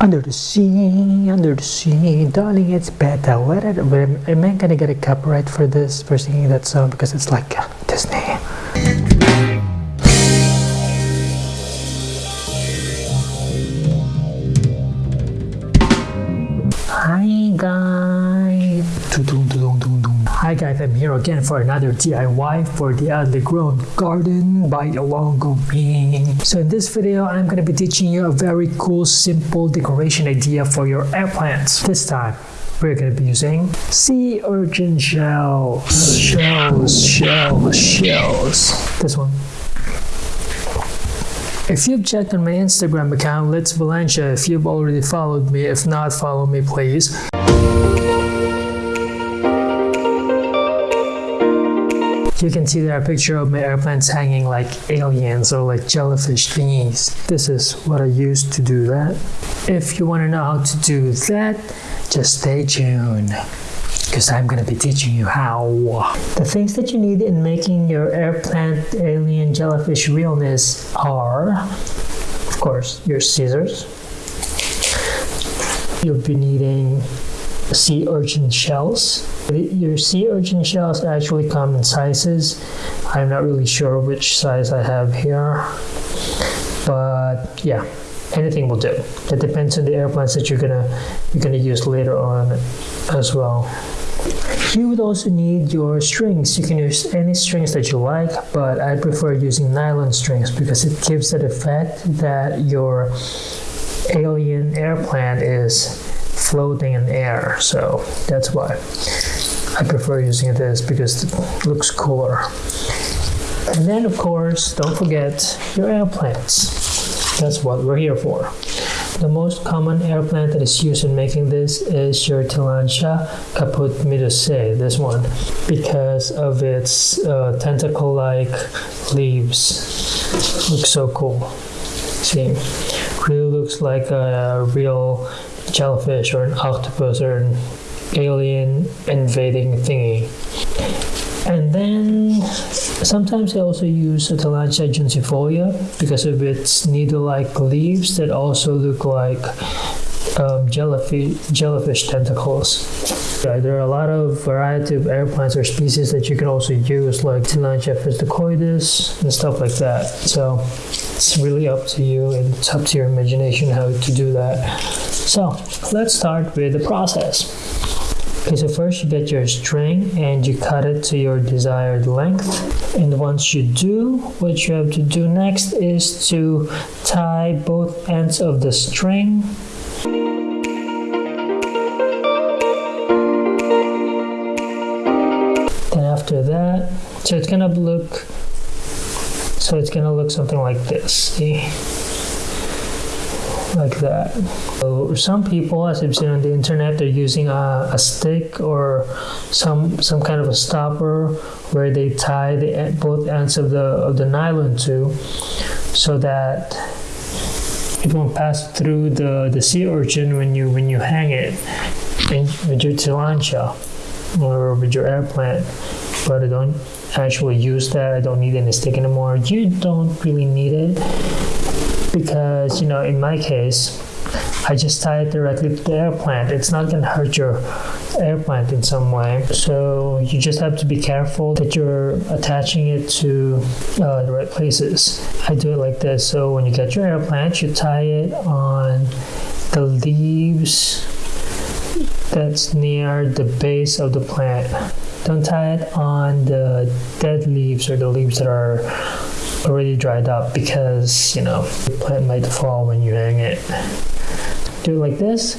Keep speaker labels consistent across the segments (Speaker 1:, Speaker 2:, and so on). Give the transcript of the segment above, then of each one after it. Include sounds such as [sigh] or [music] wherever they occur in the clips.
Speaker 1: Under the sea, under the sea, darling, it's better. Are, but am I gonna get a copyright for this for singing that song because it's like uh, Disney? Guys, I'm here again for another DIY for the underground garden by Alongo Ping. So in this video, I'm going to be teaching you a very cool, simple decoration idea for your air plants. This time, we're going to be using sea urchin shells. Shells, shells, shells. This one. If you've checked on my Instagram account, Let's Valencia, if you've already followed me, if not, follow me please. You can see there a picture of my airplanes hanging like aliens or like jellyfish thingies. This is what I used to do that. If you want to know how to do that, just stay tuned because I'm going to be teaching you how. The things that you need in making your air plant alien jellyfish realness are, of course, your scissors. You'll be needing sea urchin shells. Your sea urchin shells actually come in sizes. I'm not really sure which size I have here, but yeah, anything will do. It depends on the airplanes that you're gonna you're gonna use later on as well. You would also need your strings. You can use any strings that you like, but I prefer using nylon strings because it gives that effect that your alien airplane is floating in air. So that's why I prefer using this because it looks cooler. And then of course, don't forget your air plants. That's what we're here for. The most common air plant that is used in making this is your Tillandsia caput medusae, this one, because of its uh, tentacle-like leaves. Looks so cool. See, really looks like a real jellyfish or an octopus or an alien invading thingy. And then sometimes I also use Tillandsia juncifolia because of its needle-like leaves that also look like um, jellyfish, jellyfish tentacles. Yeah, there are a lot of variety of air plants or species that you can also use like Tillandsia fisticoides and stuff like that. So it's really up to you and it's up to your imagination how to do that. So let's start with the process. Okay, so first you get your string and you cut it to your desired length. And once you do, what you have to do next is to tie both ends of the string Then after that, so it's gonna look, so it's gonna look something like this, see? Like that. So some people, as I've seen on the internet, they're using a, a stick or some some kind of a stopper where they tie the both ends of the of the nylon to, so that it won't pass through the the sea urchin when you when you hang it in, with your tillandsia or with your air plant, but I don't actually use that. I don't need any stick anymore. You don't really need it because, you know, in my case, I just tie it directly to the air plant. It's not going to hurt your air plant in some way. So you just have to be careful that you're attaching it to uh, the right places. I do it like this. So when you get your air plant, you tie it on the leaves that's near the base of the plant. Don't tie it on the dead leaves or the leaves that are already dried up because you know the plant might fall when you hang it. Do it like this.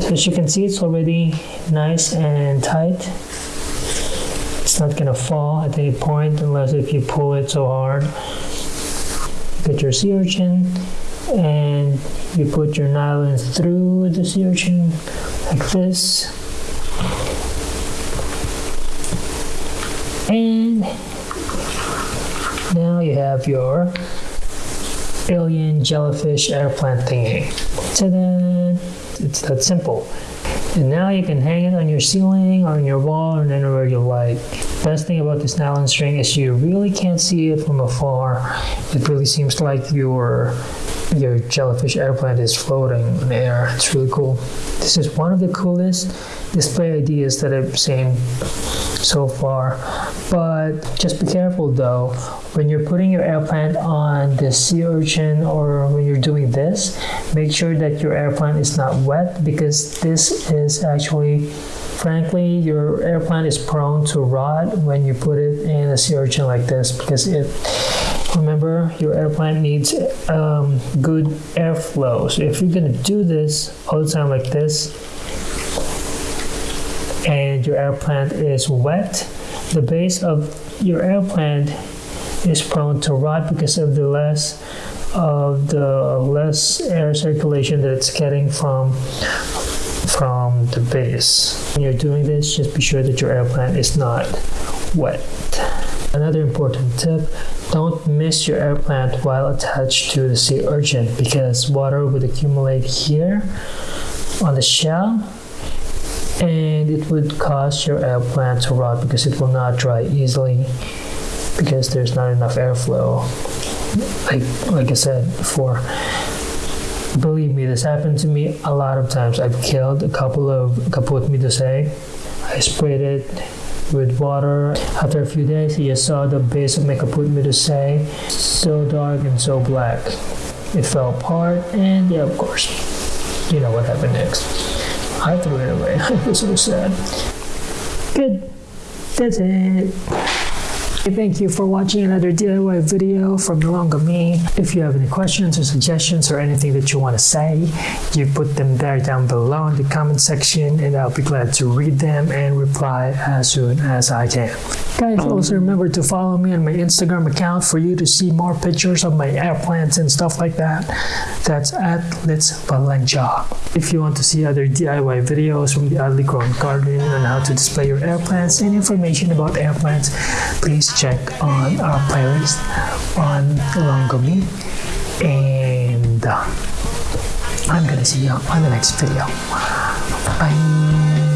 Speaker 1: So as you can see, it's already nice and tight. It's not gonna fall at any point unless if you pull it so hard. Get your sea urchin and you put your nylon through the sea urchin like this. And now you have your alien jellyfish air plant thingy. Ta-da! It's that simple. And now you can hang it on your ceiling, on your wall, or anywhere you like. Best thing about this nylon string is you really can't see it from afar. It really seems like you're your jellyfish airplane is floating in the air. It's really cool. This is one of the coolest display ideas that I've seen so far. But just be careful though, when you're putting your airplane on the sea urchin or when you're doing this, make sure that your airplane is not wet because this is actually frankly, your airplane is prone to rot when you put it in a sea urchin like this because it remember your airplane needs um, good airflow so if you're to do this all the time like this and your airplane is wet the base of your airplane is prone to rot because of the less of the less air circulation that it's getting from from the base. When you're doing this just be sure that your airplane is not wet. Another important tip, don't miss your air plant while attached to the sea urchin because water would accumulate here on the shell and it would cause your air plant to rot because it will not dry easily because there's not enough airflow. Like like I said before believe me this happened to me a lot of times I've killed a couple of caput medusae I sprayed it with water. After a few days, you saw the base of my caput medusae so dark and so black. It fell apart, and yeah, of course, you know what happened next. I threw it away. [laughs] I was so sad. Good. That's it. Thank you for watching another DIY video from Ilonggo Me. If you have any questions or suggestions or anything that you want to say, you put them there down below in the comment section and I'll be glad to read them and reply as soon as I can. Guys, um, also remember to follow me on my Instagram account for you to see more pictures of my airplanes and stuff like that. That's at Litz Valencia. If you want to see other DIY videos from the Oddly Grown Garden on how to display your airplanes and information about airplanes, please check on our playlist on Ilonggo Me. And uh, I'm gonna see you on the next video. Bye.